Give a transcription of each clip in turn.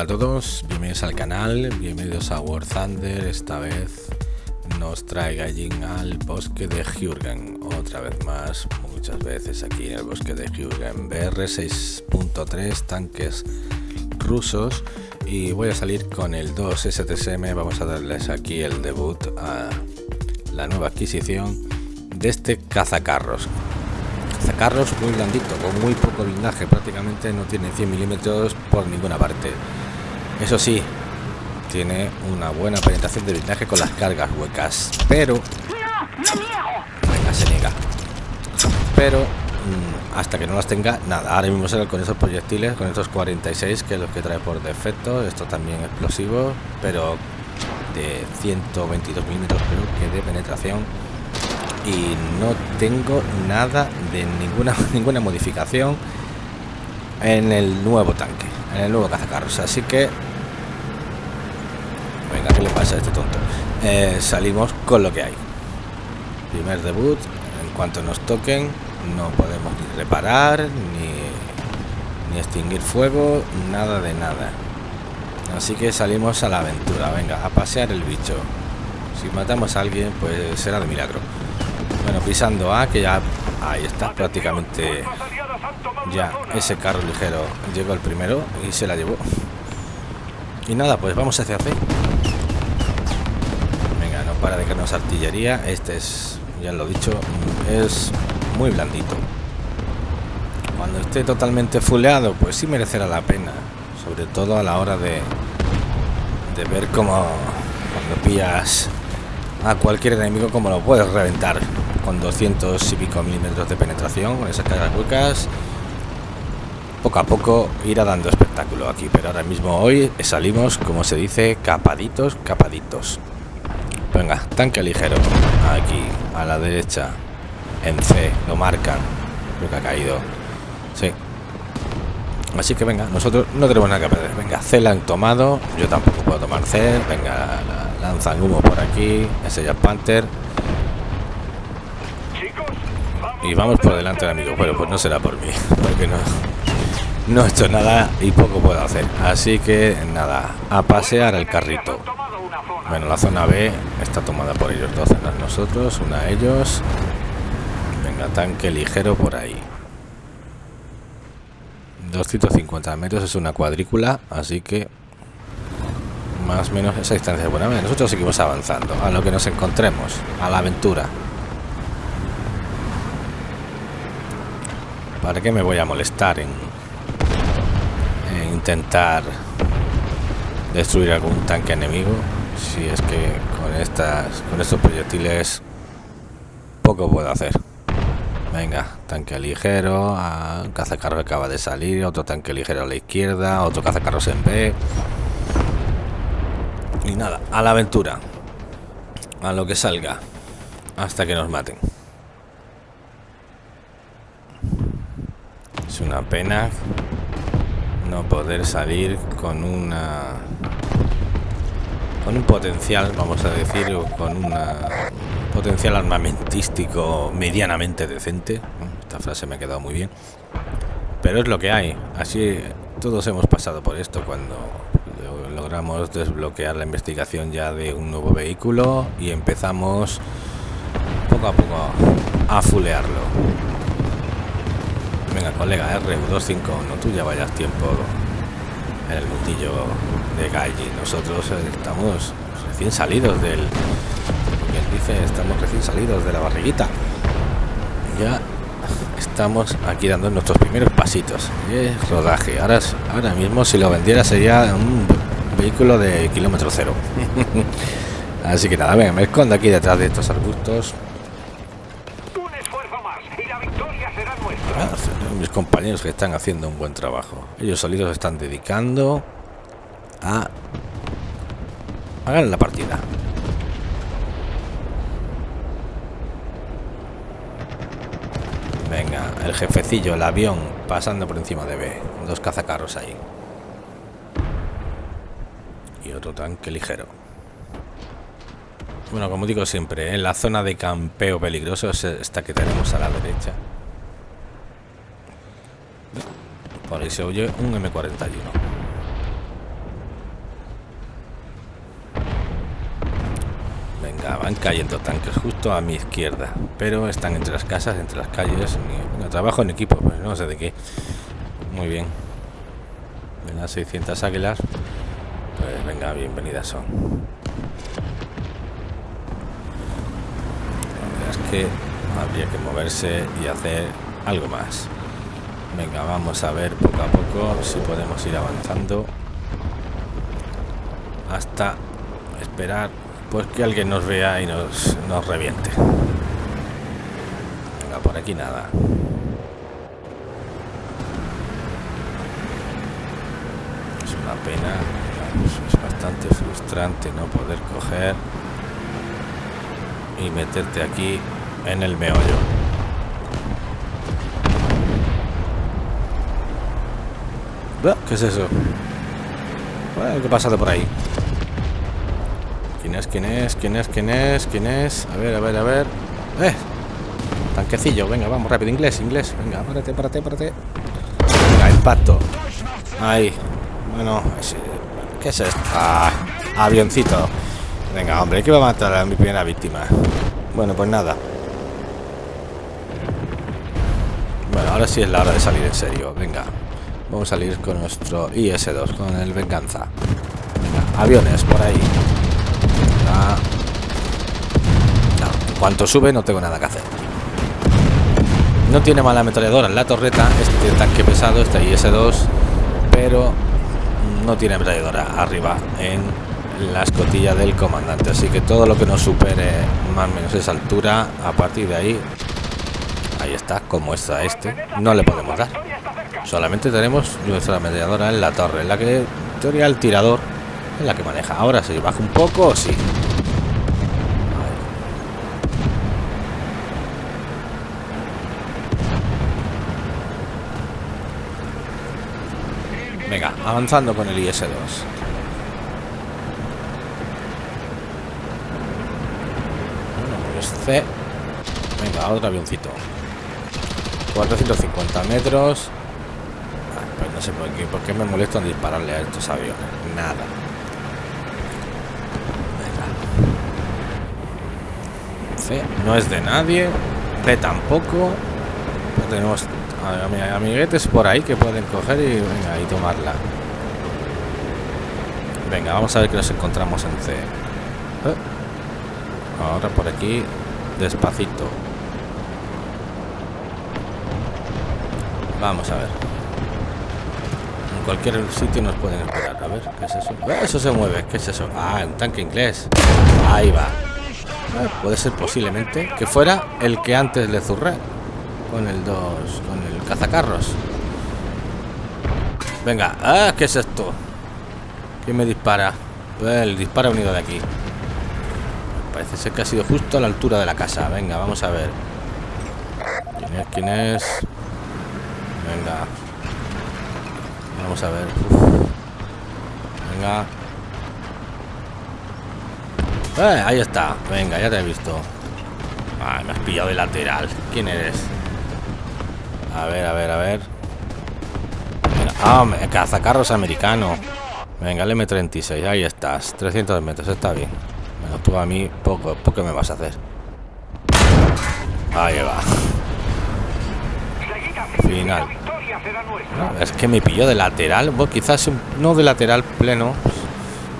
Hola a todos, bienvenidos al canal, bienvenidos a War Thunder, esta vez nos trae Gallín al bosque de Jürgen, otra vez más, muchas veces aquí en el bosque de Jürgen, BR 6.3, tanques rusos y voy a salir con el 2 STSM, vamos a darles aquí el debut a la nueva adquisición de este cazacarros. Cazacarros muy blandito con muy poco blindaje prácticamente no tiene 100 milímetros por ninguna parte eso sí tiene una buena penetración de blindaje con las cargas huecas pero venga se niega. Pero mm, hasta que no las tenga nada ahora mismo será con esos proyectiles con estos 46 que es lo que trae por defecto esto también explosivo pero de 122 milímetros creo que de penetración y no tengo nada de ninguna ninguna modificación en el nuevo tanque en el nuevo cazacarros así que le pasa a este tonto. Eh, salimos con lo que hay. Primer debut en cuanto nos toquen no podemos ni reparar ni, ni extinguir fuego nada de nada. Así que salimos a la aventura venga a pasear el bicho. Si matamos a alguien pues será de milagro. Bueno pisando a que ya ahí está prácticamente ya ese carro ligero. Llegó el primero y se la llevó. Y nada pues vamos hacia C para de caernos artillería. Este es ya lo he dicho es muy blandito. Cuando esté totalmente fuleado pues sí merecerá la pena sobre todo a la hora de de ver cómo cuando pillas a cualquier enemigo como lo puedes reventar con 200 y pico milímetros de penetración con esas cargas huecas. Poco a poco irá dando espectáculo aquí pero ahora mismo hoy salimos como se dice capaditos capaditos venga tanque ligero. Aquí a la derecha en C lo marcan. Lo que ha caído. Sí. Así que venga nosotros no tenemos nada que perder. Venga C la han tomado. Yo tampoco puedo tomar C. Venga lanzan humo por aquí. Ese ya Panther. Y vamos por delante del amigo bueno pues no será por mí porque no no he hecho nada y poco puedo hacer. Así que nada a pasear el carrito bueno la zona B está tomada por ellos dos zonas nosotros una de ellos. Venga tanque ligero por ahí. 250 metros es una cuadrícula así que más o menos esa distancia buena. Nosotros seguimos avanzando. A lo que nos encontremos a la aventura. ¿Para qué me voy a molestar en, intentar destruir algún tanque enemigo? Si es que con estas con estos proyectiles poco puedo hacer. Venga, tanque ligero, a, cazacarro acaba de salir, otro tanque ligero a la izquierda, otro cazacarros en B. Y nada, a la aventura. A lo que salga. Hasta que nos maten. Es una pena no poder salir con una con un potencial, vamos a decir, con un potencial armamentístico medianamente decente. Esta frase me ha quedado muy bien. Pero es lo que hay. Así todos hemos pasado por esto cuando logramos desbloquear la investigación ya de un nuevo vehículo y empezamos poco a poco a fulearlo. Venga, colega, RU251, tú ya vayas tiempo en el mundillo de Gaiji. Nosotros estamos recién salidos del... Bien dice, estamos recién salidos de la barriguita. Ya estamos aquí dando nuestros primeros pasitos. es rodaje. Ahora, ahora mismo si lo vendiera sería un vehículo de kilómetro cero. Así que nada, venga, me escondo aquí detrás de estos arbustos. mis compañeros que están haciendo un buen trabajo. Ellos solitos se están dedicando a hagan la partida. Venga, el jefecillo, el avión pasando por encima de B. Dos cazacarros ahí. Y otro tanque ligero. Bueno, como digo siempre, en la zona de campeo peligroso es esta que tenemos a la derecha. se oye un M41. Venga, van cayendo tanques justo a mi izquierda, pero están entre las casas, entre las calles. No, trabajo en equipo, pues no sé de qué. Muy bien. Venga, 600 águilas. Pues venga, bienvenidas son. La verdad es que habría que moverse y hacer algo más. Venga, vamos a ver poco a poco si podemos ir avanzando hasta esperar pues que alguien nos vea y nos, nos reviente. Venga, por aquí nada. Es una pena, es bastante frustrante no poder coger y meterte aquí en el meollo. ¿Qué es eso? ¿Qué pasa de por ahí? ¿Quién es? ¿Quién es? ¿Quién es? ¿Quién es? ¿Quién es? A ver, a ver, a ver. ¡Eh! Tanquecillo, venga, vamos, rápido. Inglés, inglés. Venga, párate, párate, párate. Venga, impacto. Ahí. Bueno, ¿qué es esto? Ah, avioncito. Venga, hombre, que va a matar a mi primera víctima. Bueno, pues nada. Bueno, ahora sí es la hora de salir en serio. Venga, vamos a salir con nuestro IS-2, con el Venganza. Venga, aviones por ahí. No, en cuanto sube no tengo nada que hacer. No tiene mala ametralladora en la torreta, este tanque pesado, este IS-2, pero no tiene ametralladora arriba en la escotilla del comandante. Así que todo lo que nos supere más o menos esa altura, a partir de ahí, ahí está, como está este, no le podemos dar. Solamente tenemos nuestra ametralladora en la torre, en la que en teoría el tirador es la que maneja. Ahora si baja un poco, sí. Venga, avanzando con el IS-2. Bueno, C. Venga, otro avioncito. 450 metros. No sé por qué, por qué me molesto en dispararle a estos aviones. Nada. C no es de nadie. B tampoco. Tenemos amiguetes por ahí que pueden coger y venga y tomarla venga vamos a ver que nos encontramos en C eh. ahora por aquí despacito vamos a ver cualquier sitio nos pueden esperar. A ver qué es eso eh, eso se mueve qué es eso ah un tanque inglés. Ahí va. Eh, puede ser posiblemente que fuera el que antes le zurré con el 2 con el cazacarros. Venga ah qué es esto ¿Quién me dispara? El dispara unido de aquí. Parece ser que ha sido justo a la altura de la casa. Venga vamos a ver. Quién es quién es venga vamos a ver venga eh, ahí está venga ya te he visto ah, me has pillado de lateral quién eres a ver, a ver, a ver. Ah, cazacarros americano. Venga, el M36, ahí estás. 300 metros, está bien. Bueno, tú a mí poco, poco me vas a hacer. Ahí va. Final. Es que me pilló de lateral. Bueno, quizás no de lateral pleno.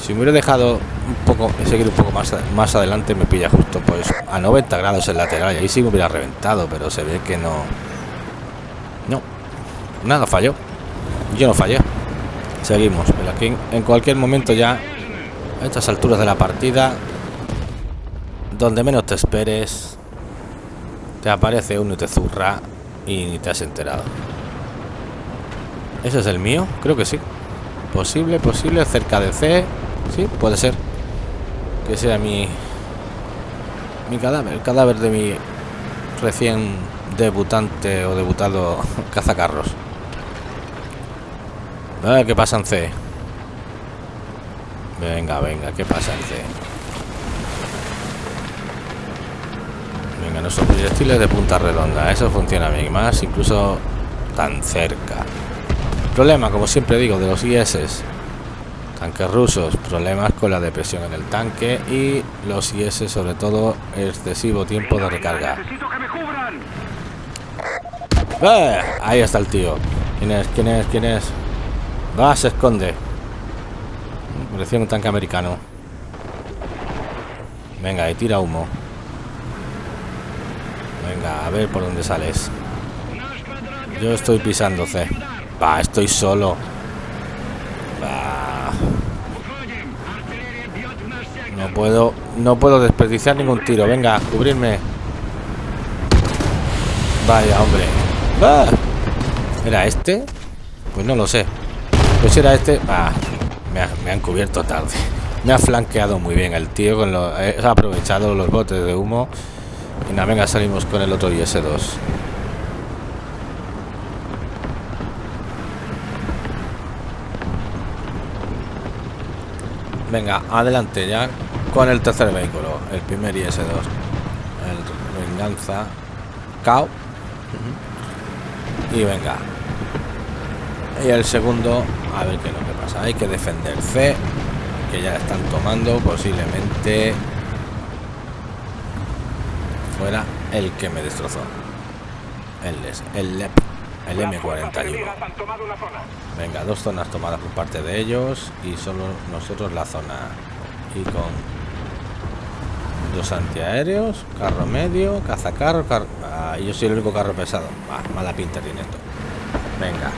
Si me hubiera dejado un poco, seguir un poco más, más adelante, me pilla justo pues a 90 grados el lateral. Y ahí sí me hubiera reventado, pero se ve que no no, nada falló. Yo no fallé. Seguimos, pero aquí en cualquier momento ya, a estas alturas de la partida, donde menos te esperes, te aparece uno y te zurra y ni te has enterado. ¿Ese es el mío? Creo que sí. Posible, posible, cerca de C. Sí, puede ser. Que sea mi... Mi cadáver, el cadáver de mi recién debutante o debutado cazacarros. A qué pasa en C. Venga, venga, ¿qué pasa en C? Venga, nuestros proyectiles de punta redonda. Eso funciona bien. Más incluso tan cerca. Problema, como siempre digo, de los IS. Tanques rusos, problemas con la depresión en el tanque y los IS sobre todo excesivo tiempo de recarga. ¡Eh! Ahí está el tío. ¿Quién es? ¿Quién es? ¿Quién es? Va, se esconde. Parecía un tanque americano. Venga, y tira humo. Venga, a ver por dónde sales. Yo estoy pisando C. Va, estoy solo. No puedo, no puedo desperdiciar ningún tiro. Venga, cubrirme. Vaya, hombre. ¿Era este? Pues no lo sé. Pues era este. Me, han cubierto tarde. Me ha flanqueado muy bien el tío. Con lo, he aprovechado los botes de humo. Y nada, venga, salimos con el otro IS-2. Venga, adelante ya con el tercer vehículo, el primer IS-2. El venganza. Cao. Y venga. Y el segundo, a ver qué es lo que pasa. Hay que defender C, que ya están tomando posiblemente fuera el que me destrozó. El, el, el M41. Venga, dos zonas tomadas por parte de ellos y solo nosotros la zona. Y con los antiaéreos, carro medio, cazacarro, carro... Ah, yo soy el único carro pesado. Ah, mala pinta tiene esto. Venga,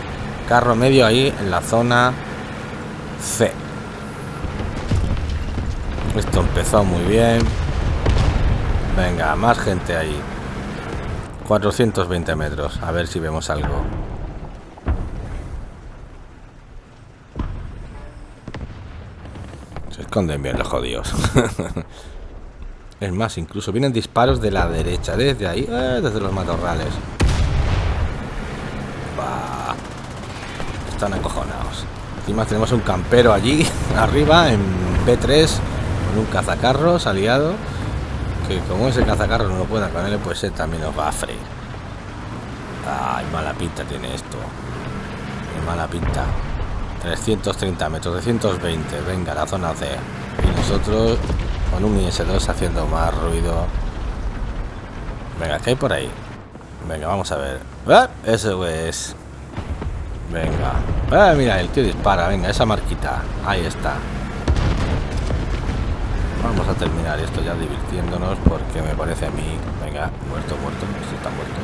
carro medio ahí en la zona C. Esto empezó muy bien. Venga, más gente ahí. 420 metros. A ver si vemos algo. Se esconden bien los jodidos. es más, incluso vienen disparos de la derecha. Desde ahí, eh, desde los matorrales. Están acojonados. Encima tenemos un campero allí, arriba, en B3, con un cazacarros aliado que como ese cazacarro no lo pueda con él, pues él también nos va a freír. Ay, mala pinta tiene esto. Qué mala pinta. 330 metros, 320. Venga, la zona C. Y nosotros con un IS-2 haciendo más ruido. Venga, ¿qué hay por ahí? Venga, vamos a ver. ¡Ah! Eso es. Venga. Ah, mira, el tío dispara. Venga, esa marquita. Ahí está. Vamos a terminar esto ya divirtiéndonos porque me parece a mí... Venga, muerto, muerto, esto está muerto.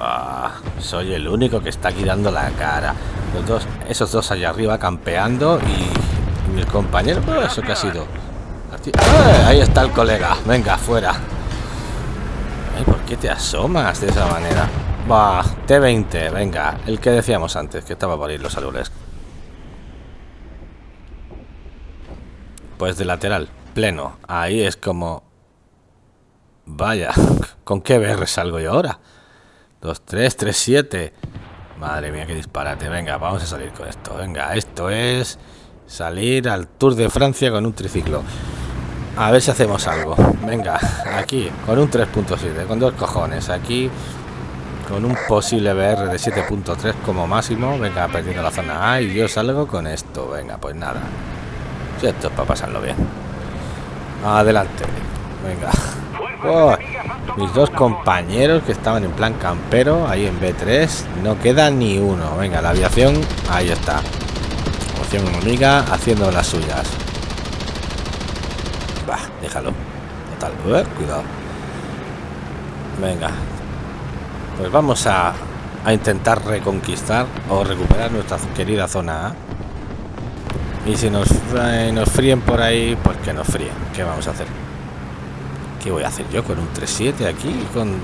Ah, soy el único que está aquí dando la cara. Los dos, esos dos allá arriba campeando y, mi compañero... ¿Eso que ha sido? ¡Ah! ahí está el colega. Venga, fuera. ¿Por qué te asomas de esa manera? Va, T20, venga. El que decíamos antes, que estaba por ir los árboles. Pues de lateral, pleno. Ahí es como... Vaya, ¿con qué BR salgo yo ahora? 2, 3, 3, 7. Madre mía, qué disparate. Venga, vamos a salir con esto. Venga, esto es salir al Tour de Francia con un triciclo. A ver si hacemos algo. Venga, aquí, con un 3.7, con dos cojones. Aquí, con un posible BR de 7.3 como máximo. Venga, perdiendo la zona A y yo salgo con esto. Venga, pues nada esto es para pasarlo bien. Adelante. Venga. Mis dos compañeros que estaban en plan campero ahí en B3. No queda ni uno. Venga, la aviación. Ahí está. Opción enemiga haciendo las suyas. Va, déjalo. Total. Eh, cuidado. Venga. Pues vamos a, a intentar reconquistar o recuperar nuestra querida zona A. Y si nos, eh, nos fríen por ahí, pues que nos fríen. ¿Qué vamos a hacer? ¿Qué voy a hacer yo con un 3.7 aquí? Con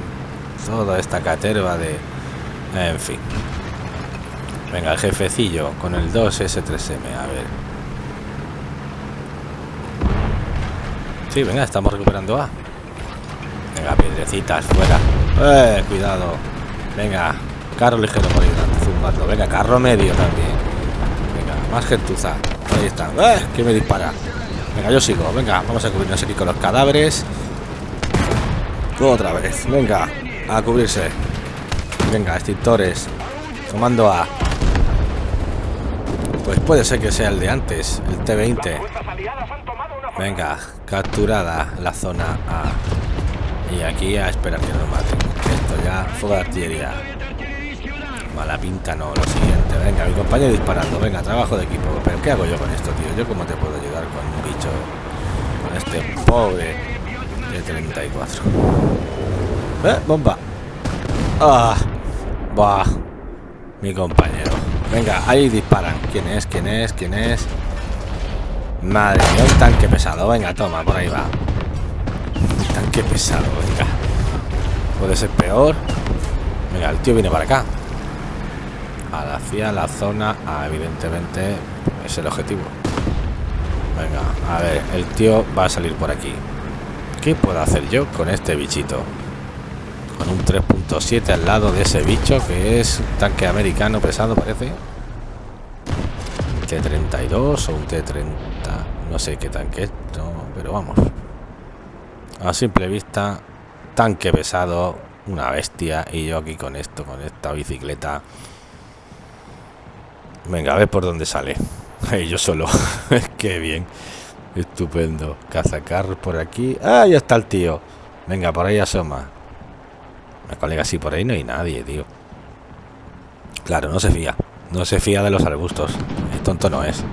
toda esta caterva de... En fin. Venga, el jefecillo con el 2S3M. A ver. Sí, venga, estamos recuperando A. Venga, piedrecitas, fuera. Eh, cuidado. Venga, carro ligero por ahí zumbando. Venga, carro medio también. Venga, más gentuza. Ahí está. ¡Eh! ¿Quién me dispara? Venga, yo sigo. Venga, vamos a cubrirnos aquí con los cadáveres. Otra vez. Venga, a cubrirse. Venga, extintores. Tomando A. Pues puede ser que sea el de antes, el T-20. Venga, capturada la zona A. Y aquí a esperar que nos maten. Esto ya, fuego de artillería. Mala pinta no, lo siguiente. Venga, mi compañero disparando. Venga, trabajo de equipo. Pero ¿qué hago yo con esto, tío? ¿Yo cómo te puedo ayudar con un bicho? Con este pobre de 34. ¿Eh? Bomba. Ah. Bah. Mi compañero. Venga, ahí disparan. ¿Quién es? ¿Quién es? ¿Quién es? Madre mía, un tanque pesado. Venga, toma, por ahí va. Un tanque pesado, venga. Puede ser peor. Venga, el tío viene para acá hacia la zona A, evidentemente es el objetivo. Venga, a ver, el tío va a salir por aquí. ¿Qué puedo hacer yo con este bichito? Con un 3.7 al lado de ese bicho que es tanque americano pesado, parece. Un T-32 o un T-30. No sé qué tanque es, pero vamos. A simple vista, tanque pesado, una bestia. Y yo aquí con esto, con esta bicicleta Venga, a ver por dónde sale. yo solo. Qué bien. Estupendo. Cazacar por aquí. Ah, ya está el tío. Venga, por ahí asoma. Me colega, sí, por ahí no hay nadie, tío. Claro, no se fía. No se fía de los arbustos. El tonto no es.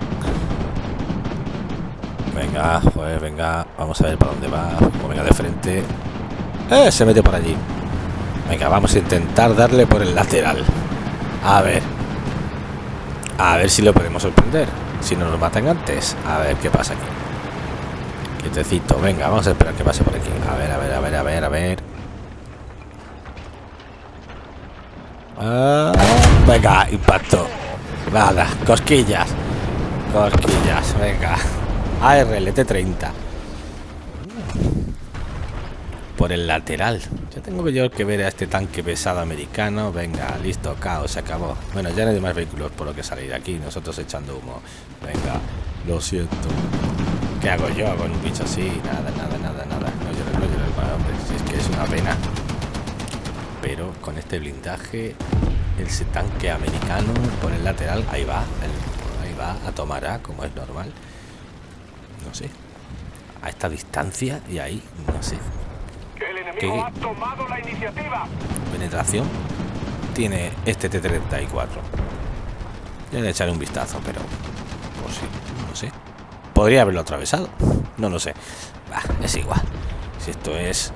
Venga, pues venga. Vamos a ver para dónde va. venga de frente. ¡Eh! Se mete por allí. Venga, vamos a intentar darle por el lateral. A ver. A ver si lo podemos sorprender. Si no nos matan antes. A ver qué pasa aquí. Quietecito. Venga, vamos a esperar que pase por aquí. A ver, a ver, a ver, a ver, a ver. Ah, venga, impacto. Nada, cosquillas. Cosquillas, venga. ARLT 30 por el lateral. Ya tengo yo que ver a este tanque pesado americano. Venga, listo, caos, se acabó. Bueno, ya no hay más vehículos por lo que salir aquí. Nosotros echando humo. Venga, lo siento. ¿Qué hago yo con un bicho así? Nada, nada, nada, nada. No llores, no llores, hombre. Si es que es una pena. Pero con este blindaje, ese tanque americano por el lateral, ahí va. ahí va a tomar A, como es normal. No sé. A esta distancia y ahí, no sé. ¿Qué penetración tiene este T-34? Le echaré un vistazo, pero pues sí, no sé. Podría haberlo atravesado, no lo sé. es igual. Si esto es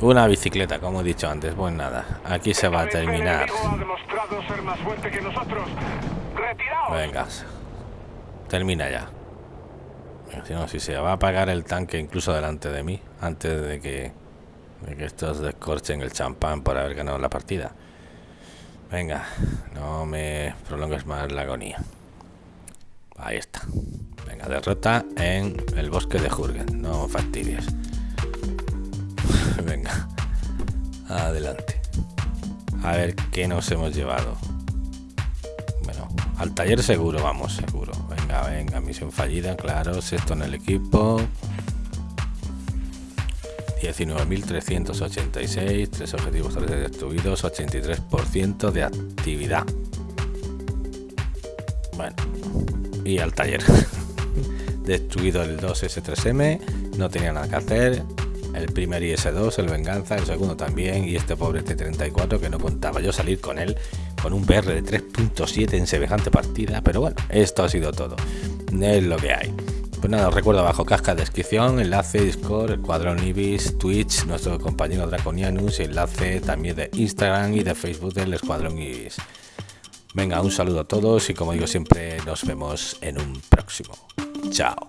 una bicicleta, como he dicho antes, pues nada, aquí se va a terminar. Venga, termina ya. Si no, si se va a apagar el tanque incluso delante de mí, antes de que de que estos descorchen el champán por haber ganado la partida. Venga, no me prolongues más la agonía. Ahí está. Venga, derrota en el bosque de Jurgen. No fastidies. Venga, adelante. A ver qué nos hemos llevado. Bueno, al taller seguro, vamos, seguro. Venga, venga, misión fallida, claro. Sexto en el equipo. 19.386, tres objetivos destruidos, 83% de actividad. Bueno, y al taller. Destruido el 2S3M, no tenía nada que hacer. El primer IS-2, el Venganza, el segundo también, y este pobre T-34 que no contaba yo salir con él con un PR de 3.7 en semejante partida, pero bueno, esto ha sido todo. Es lo que hay. Pues nada, os recuerdo abajo casca descripción, enlace, Discord, el cuadrón Ibis, Twitch, nuestro compañero Draconianus enlace también de Instagram y de Facebook del Escuadrón Ibis. Venga, un saludo a todos y como digo siempre, nos vemos en un próximo. Chao.